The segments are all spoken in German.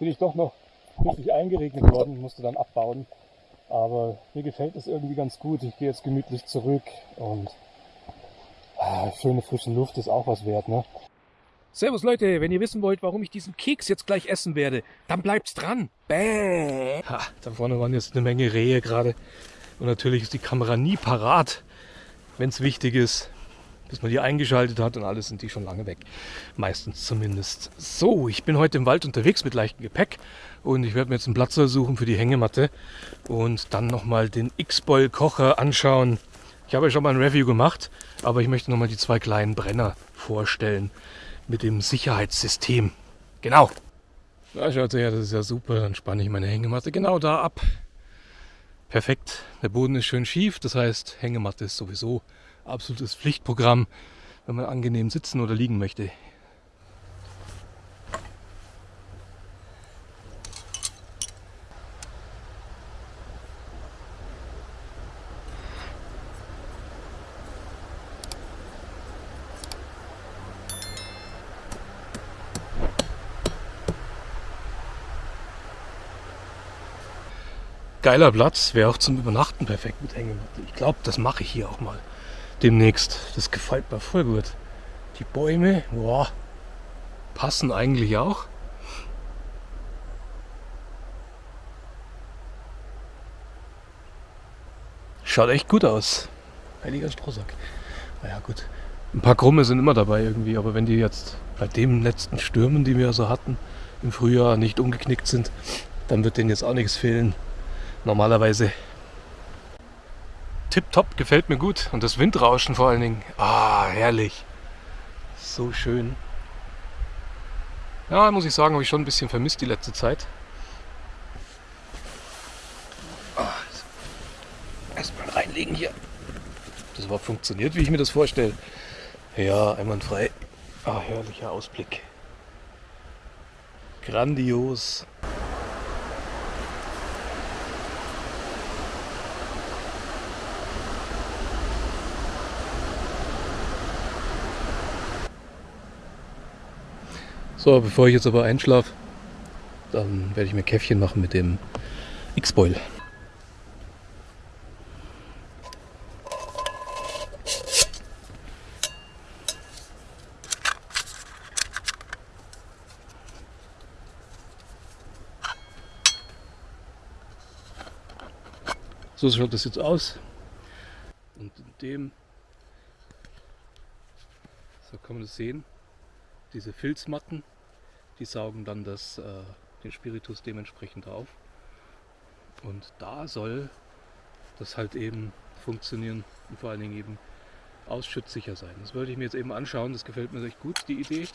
bin ich doch noch richtig eingeregnet worden, musste dann abbauen. Aber mir gefällt es irgendwie ganz gut. Ich gehe jetzt gemütlich zurück und ah, schöne frische Luft ist auch was wert, ne? Servus Leute, wenn ihr wissen wollt, warum ich diesen Keks jetzt gleich essen werde, dann bleibt's dran. Bäh. Ha, da vorne waren jetzt eine Menge Rehe gerade. Und natürlich ist die Kamera nie parat, wenn es wichtig ist. Bis man die eingeschaltet hat und alles sind die schon lange weg. Meistens zumindest. So, ich bin heute im Wald unterwegs mit leichtem Gepäck und ich werde mir jetzt einen Platz suchen für die Hängematte und dann nochmal den X-Boil Kocher anschauen. Ich habe ja schon mal ein Review gemacht, aber ich möchte nochmal die zwei kleinen Brenner vorstellen mit dem Sicherheitssystem. Genau. Da schaut her, das ist ja super. Dann spanne ich meine Hängematte genau da ab. Perfekt. Der Boden ist schön schief, das heißt, Hängematte ist sowieso absolutes Pflichtprogramm, wenn man angenehm sitzen oder liegen möchte. Geiler Platz, wäre auch zum Übernachten perfekt mit Hängematte. Ich glaube, das mache ich hier auch mal demnächst. Das gefällt mir voll gut. Die Bäume, boah, passen eigentlich auch. Schaut echt gut aus. Heiliger Strohsack. Naja gut. Ein paar Krumme sind immer dabei irgendwie, aber wenn die jetzt bei den letzten Stürmen, die wir so hatten, im Frühjahr nicht umgeknickt sind, dann wird denen jetzt auch nichts fehlen normalerweise. Tipptopp, gefällt mir gut. Und das Windrauschen vor allen Dingen. Ah, herrlich. So schön. Ja, muss ich sagen, habe ich schon ein bisschen vermisst die letzte Zeit. Ah, Erstmal reinlegen hier. Das überhaupt funktioniert, wie ich mir das vorstelle. Ja, einwandfrei. Ah, herrlicher Ausblick. Grandios. So, bevor ich jetzt aber einschlafe, dann werde ich mir Käffchen machen mit dem X-Boil. So schaut das jetzt aus. Und in dem, so kann man das sehen, diese Filzmatten, die saugen dann das, äh, den Spiritus dementsprechend auf. Und da soll das halt eben funktionieren und vor allen Dingen eben ausschüttsicher sein. Das wollte ich mir jetzt eben anschauen, das gefällt mir echt gut, die Idee.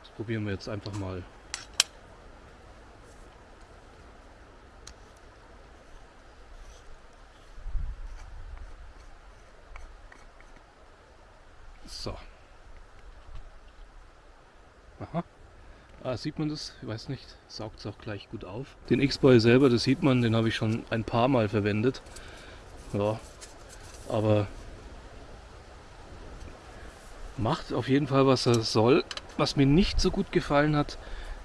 Das probieren wir jetzt einfach mal. So. Aha. Ah, sieht man das? Ich weiß nicht. Saugt es auch gleich gut auf. Den X-Boy selber, das sieht man, den habe ich schon ein paar Mal verwendet. Ja, aber macht auf jeden Fall, was er soll. Was mir nicht so gut gefallen hat,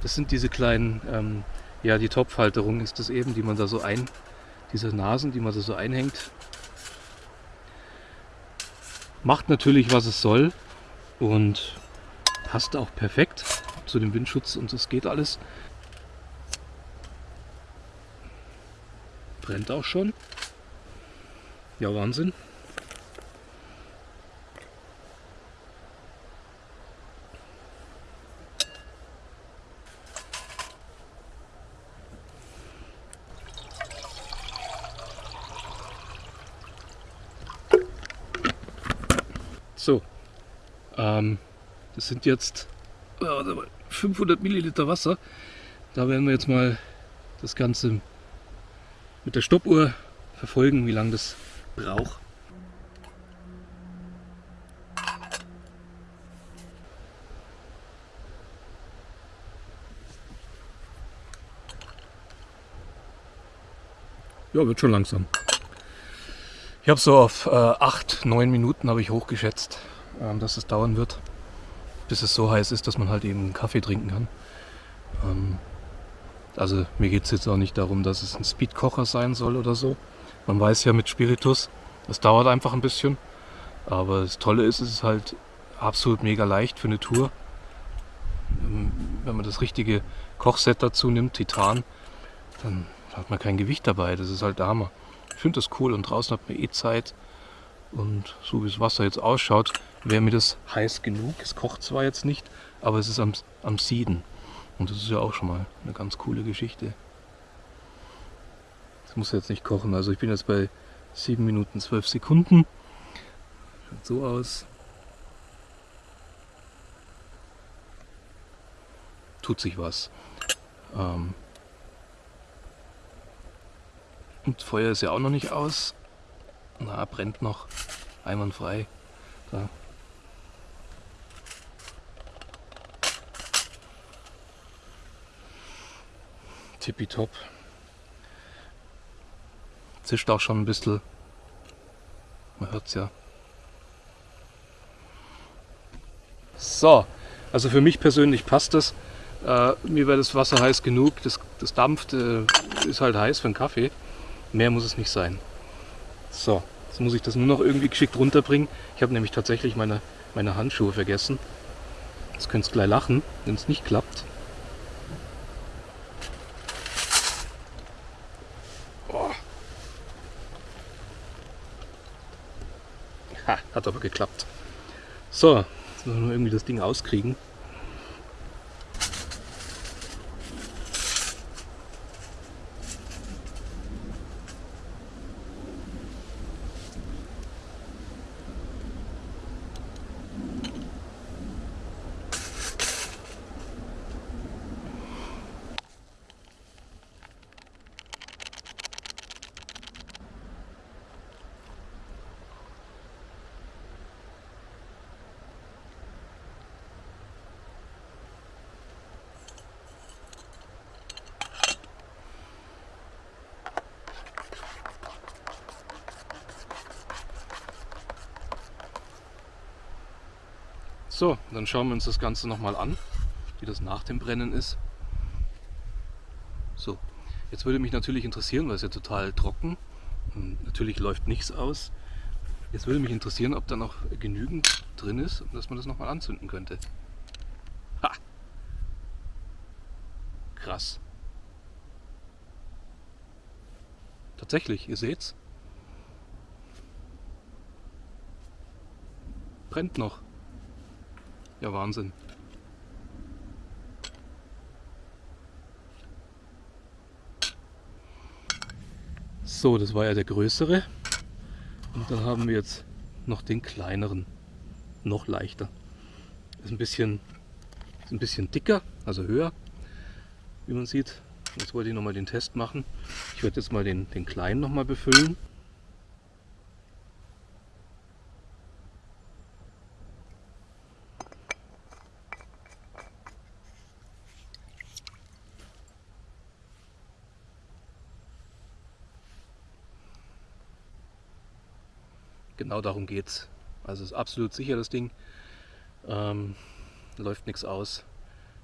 das sind diese kleinen, ähm, ja, die Topfhalterung ist das eben, die man da so ein, diese Nasen, die man da so einhängt. Macht natürlich, was es soll und passt auch perfekt zu dem Windschutz und das geht alles. Brennt auch schon. Ja, Wahnsinn. So, ähm, das sind jetzt 500 Milliliter Wasser. Da werden wir jetzt mal das Ganze mit der Stoppuhr verfolgen, wie lange das braucht. Ja, wird schon langsam. Ich habe so auf äh, 8, 9 Minuten habe ich hochgeschätzt, ähm, dass es dauern wird bis es so heiß ist, dass man halt eben Kaffee trinken kann. Ähm, Also mir geht es jetzt auch nicht darum, dass es ein Speedkocher sein soll oder so. Man weiß ja mit Spiritus, es dauert einfach ein bisschen. Aber das Tolle ist, es ist halt absolut mega leicht für eine Tour. Ähm, wenn man das richtige Kochset dazu nimmt, Titan, dann hat man kein Gewicht dabei. Das ist halt der Hammer. Ich finde das cool und draußen hat man eh Zeit. Und so wie das Wasser jetzt ausschaut, wäre mir das heiß genug. Es kocht zwar jetzt nicht, aber es ist am, am Sieden. Und das ist ja auch schon mal eine ganz coole Geschichte. Das muss jetzt nicht kochen. Also ich bin jetzt bei 7 Minuten 12 Sekunden. Schaut so aus. Tut sich was. Ähm und Feuer ist ja auch noch nicht aus. Na, brennt noch. Einwandfrei. Da. Tippitopp. Zischt auch schon ein bisschen. Man hört es ja. So, also für mich persönlich passt das. Äh, mir wäre das Wasser heiß genug. Das, das dampft, äh, ist halt heiß für einen Kaffee. Mehr muss es nicht sein. So, jetzt muss ich das nur noch irgendwie geschickt runterbringen. Ich habe nämlich tatsächlich meine, meine Handschuhe vergessen. Jetzt könnt ihr gleich lachen, wenn es nicht klappt. Oh. Ha, hat aber geklappt. So, jetzt müssen wir irgendwie das Ding auskriegen. So, dann schauen wir uns das Ganze nochmal an, wie das nach dem Brennen ist. So, jetzt würde mich natürlich interessieren, weil es ja total trocken und natürlich läuft nichts aus. Jetzt würde mich interessieren, ob da noch genügend drin ist, dass man das nochmal anzünden könnte. Ha! Krass. Tatsächlich, ihr seht's. Brennt noch. Ja, Wahnsinn. So, das war ja der größere. Und dann haben wir jetzt noch den kleineren. Noch leichter. Ist ein bisschen, ist ein bisschen dicker, also höher, wie man sieht. Jetzt wollte ich nochmal den Test machen. Ich werde jetzt mal den, den kleinen nochmal befüllen. Genau darum geht es. Also ist absolut sicher das Ding. Ähm, läuft nichts aus.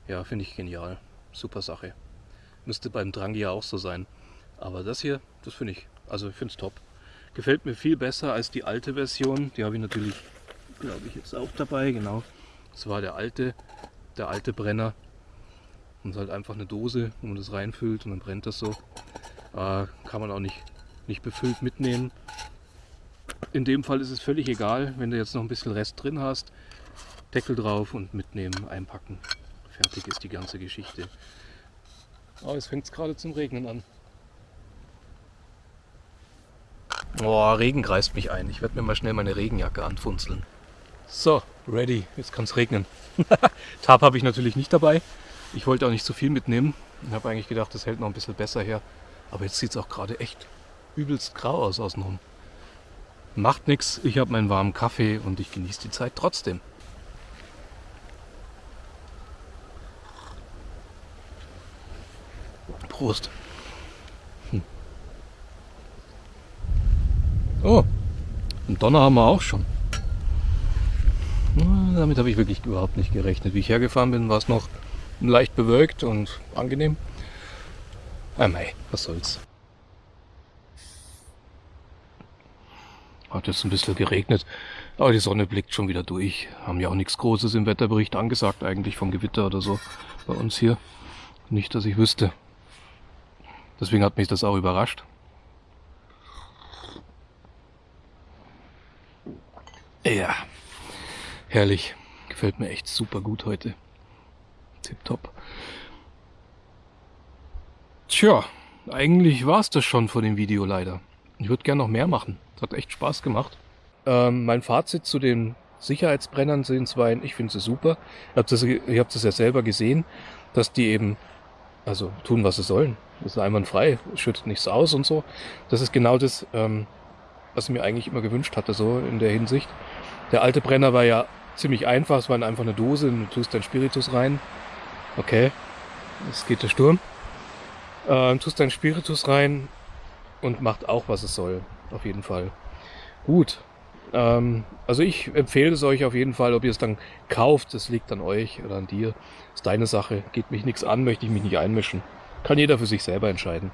Ja, finde ich genial. Super Sache. Müsste beim Drangi ja auch so sein. Aber das hier, das finde ich, also ich finde es top. Gefällt mir viel besser als die alte Version. Die habe ich natürlich, glaube ich, jetzt auch dabei. Genau. Das war der alte, der alte Brenner. Und halt einfach eine Dose, wo man das reinfüllt und dann brennt das so. Äh, kann man auch nicht, nicht befüllt mitnehmen. In dem Fall ist es völlig egal, wenn du jetzt noch ein bisschen Rest drin hast. Deckel drauf und mitnehmen, einpacken. Fertig ist die ganze Geschichte. Oh, jetzt fängt es gerade zum Regnen an. Oh, Regen kreist mich ein. Ich werde mir mal schnell meine Regenjacke anfunzeln. So, ready. Jetzt kann es regnen. Tab habe ich natürlich nicht dabei. Ich wollte auch nicht so viel mitnehmen. Ich habe eigentlich gedacht, das hält noch ein bisschen besser her. Aber jetzt sieht es auch gerade echt übelst grau aus außenrum. Macht nichts, ich habe meinen warmen Kaffee und ich genieße die Zeit trotzdem. Prost. Hm. Oh, einen Donner haben wir auch schon. Damit habe ich wirklich überhaupt nicht gerechnet. Wie ich hergefahren bin, war es noch leicht bewölkt und angenehm. Ah mei, was soll's. Hat jetzt ein bisschen geregnet, aber die Sonne blickt schon wieder durch. Haben ja auch nichts Großes im Wetterbericht angesagt, eigentlich vom Gewitter oder so bei uns hier. Nicht, dass ich wüsste. Deswegen hat mich das auch überrascht. Ja, herrlich. Gefällt mir echt super gut heute. Tipptopp. Tja, eigentlich war es das schon von dem Video leider. Ich würde gerne noch mehr machen. Es hat echt Spaß gemacht. Ähm, mein Fazit zu den Sicherheitsbrennern sind zwei, ich finde sie super. Ihr habt, das, ihr habt das ja selber gesehen, dass die eben also tun, was sie sollen. Das ist einwandfrei, schüttet nichts aus und so. Das ist genau das, ähm, was ich mir eigentlich immer gewünscht hatte, so in der Hinsicht. Der alte Brenner war ja ziemlich einfach. Es war einfach eine Dose, du tust dein Spiritus rein. Okay, es geht der Sturm. Ähm, tust dein Spiritus rein und macht auch, was es soll. Auf jeden Fall. Gut. Ähm, also ich empfehle es euch auf jeden Fall, ob ihr es dann kauft, das liegt an euch oder an dir. ist deine Sache. Geht mich nichts an, möchte ich mich nicht einmischen. Kann jeder für sich selber entscheiden.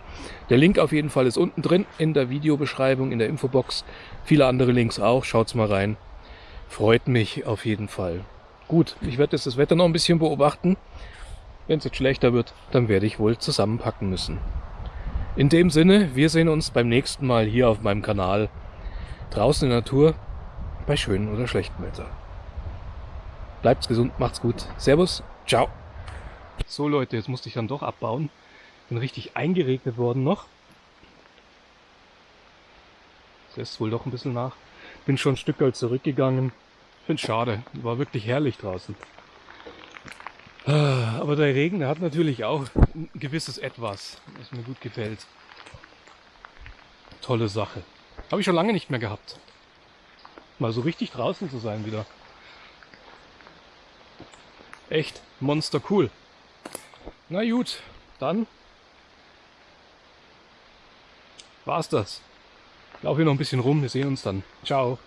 Der Link auf jeden Fall ist unten drin in der Videobeschreibung, in der Infobox. Viele andere Links auch. Schaut's mal rein. Freut mich auf jeden Fall. Gut, ich werde jetzt das Wetter noch ein bisschen beobachten. Wenn es jetzt schlechter wird, dann werde ich wohl zusammenpacken müssen. In dem Sinne, wir sehen uns beim nächsten Mal hier auf meinem Kanal. Draußen in der Natur, bei schönem oder schlechtem Wetter. Bleibt's gesund, macht's gut. Servus, ciao. So Leute, jetzt musste ich dann doch abbauen. Bin richtig eingeregnet worden noch. Das lässt wohl doch ein bisschen nach. Bin schon ein Stück zurückgegangen. Finde schade. War wirklich herrlich draußen. Aber der Regen der hat natürlich auch ein gewisses Etwas, was mir gut gefällt. Tolle Sache. Habe ich schon lange nicht mehr gehabt. Mal so richtig draußen zu sein wieder. Echt monster cool. Na gut, dann war's das. Ich laufe hier noch ein bisschen rum. Wir sehen uns dann. Ciao.